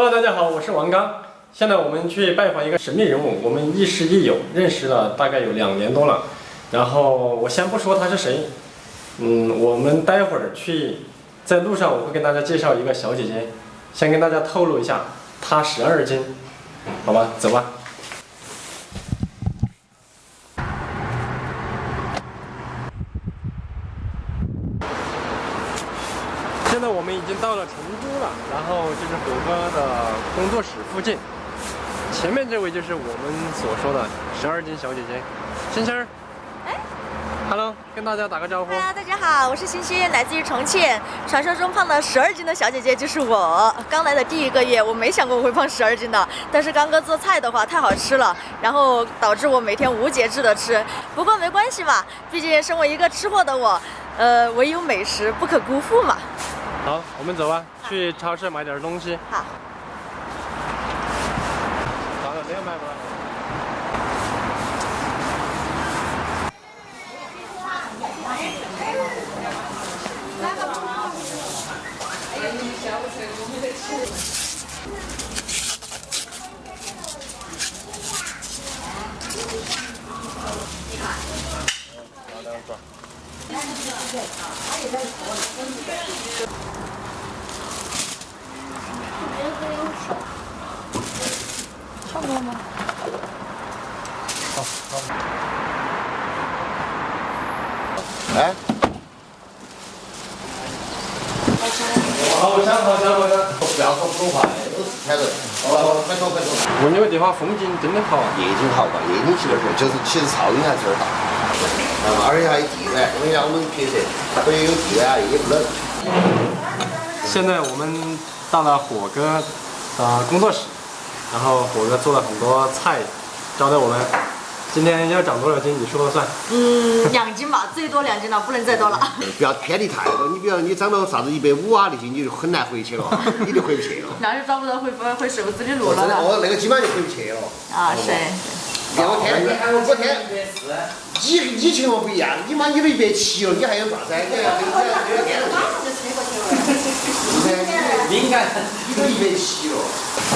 Hello，大家好，我是王刚。现在我们去拜访一个神秘人物，我们亦师亦友，认识了大概有两年多了。然后我先不说他是谁，嗯，我们待会儿去，在路上我会跟大家介绍一个小姐姐，先跟大家透露一下，她十二斤，好吧，走吧。现在我们已经到了成都了，然后就是虎哥的工作室附近。前面这位就是我们所说的十二斤小姐姐，星星儿。哎，Hello，跟大家打个招呼。Hello，大家好，我是星星，来自于重庆。传说中胖了十二斤的小姐姐就是我。刚来的第一个月，我没想过我会胖十二斤的。但是刚哥做菜的话太好吃了，然后导致我每天无节制的吃。不过没关系嘛，毕竟身为一个吃货的我，呃，唯有美食不可辜负嘛。好，我们走吧，去超市买点东西。好，咋了？这样买不差不多吗？哎，好香，好香，好香！不要说普通话，都是泰人。哦，快说快说。我那个地方风景真的好。夜景好吧？夜景其实是，就是其实噪音还是有点大。嗯，而且还有地暖。我跟你讲，我们拍摄，所以有地暖啊，也不冷。现在我们到了火哥的工作室，然后火哥做了很多菜招待我们。今天要长多少斤，你说了算。嗯，两斤吧，最多两斤了，不能再多了。不要偏离太多。你比如你长到啥子一百五啊那些，你就很难回去了，你就回不去了。那就找不到回回瘦子的路了。哦，那个基本上就回不去了。啊，是。你看我天天，我天，你你情况不一样，你妈你都一百七了，你还有啥子？你还。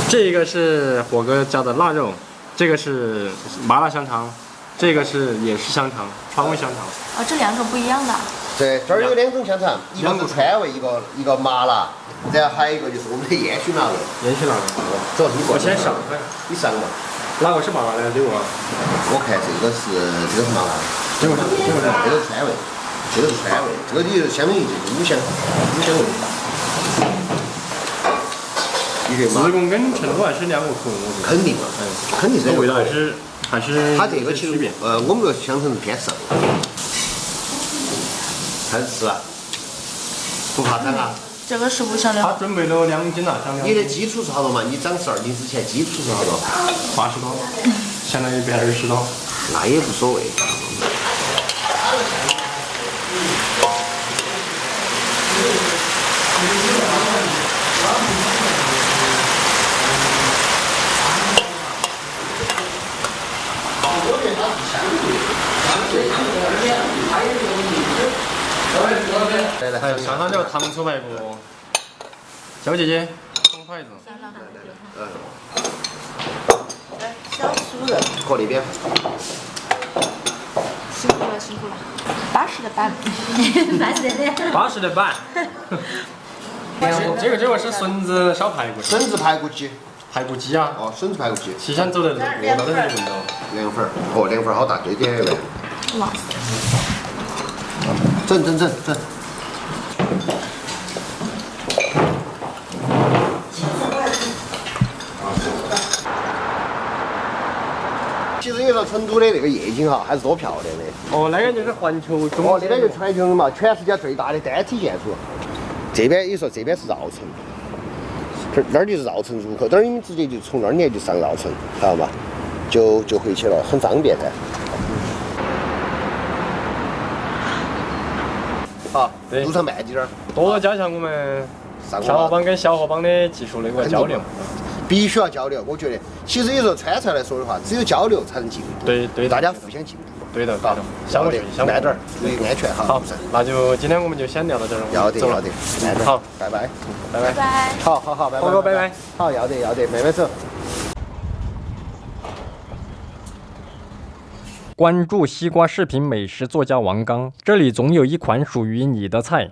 这个是火哥家的腊肉，这个是麻辣香肠，这个是也是香肠，川味香肠。哦，这两种不一样的。对，这儿有两种香肠，一个是川味，一个一个麻辣，然后还有一个就是我们的烟熏腊肉。烟熏腊肉。主要是你我先上，你上嘛。哪个是麻辣的？对我。我看这个是这个是麻辣的，这个是这个是。这个是川味，这个是川味，这个就相当于就是五香五香味。一个麻自贡跟成都还是两个口，我觉得。肯定嘛，肯定是这这个味道还是还是它这个其实。呃，我们这个香肠是偏瘦，还是吃啊，不怕长啊。这个是不香的。他准备了两斤了，你的，基础是好多嘛？你长十二斤之前基础是好多？八十多，相当于一百二十多。那也无所谓。来来，还有上上了糖醋排骨，小姐姐，送筷子。嗯，来，小酥肉，过那边辛苦了，辛苦了。巴适的板，巴适的。八十的板。这个这个是笋子烧排骨，笋子排骨鸡，排骨鸡啊。哦，笋子排骨鸡，西山走的路，闻到都是闻到。凉粉儿，哦，凉粉儿好大，对点来，哇，整整整整。其实你说成都的那个夜景哈，还是多漂亮的。哦，那边就是环球中哦，那边就是环球嘛，全世界最大的单体建筑。这边你说这边是绕城，这那儿就是绕城入口，等儿你们直接就从那儿你就上绕城，知道吗？就就回去了，很方便噻。对路上慢点儿，多多加强我们上小伙伴跟小河帮的技术那个交流。必须要交流。我觉得，其实有时候川菜来说的话，只有交流才能进步，对对大家互相进步。对的，好的，，相互要得慢点儿，注意安全哈。好，那就今天我们就先聊到这儿了。走了要得要得，慢点儿。好，拜拜。拜拜。拜。好好好，拜拜。波哥拜拜。好，要得要得，慢慢走。关注西瓜视频美食作家王刚，这里总有一款属于你的菜。